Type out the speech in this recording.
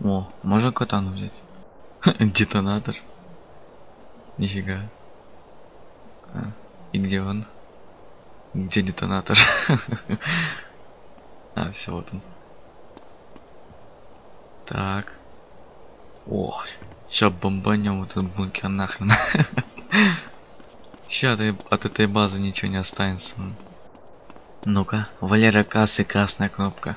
О, можно катану взять? Детонатор. Нифига. А, и где он? Где детонатор? А, все, вот он. Так. Ох, сейчас бомбанем этот бункер нахрен. Сейчас от этой базы ничего не останется. Ну-ка, Валера кассы, красная кнопка.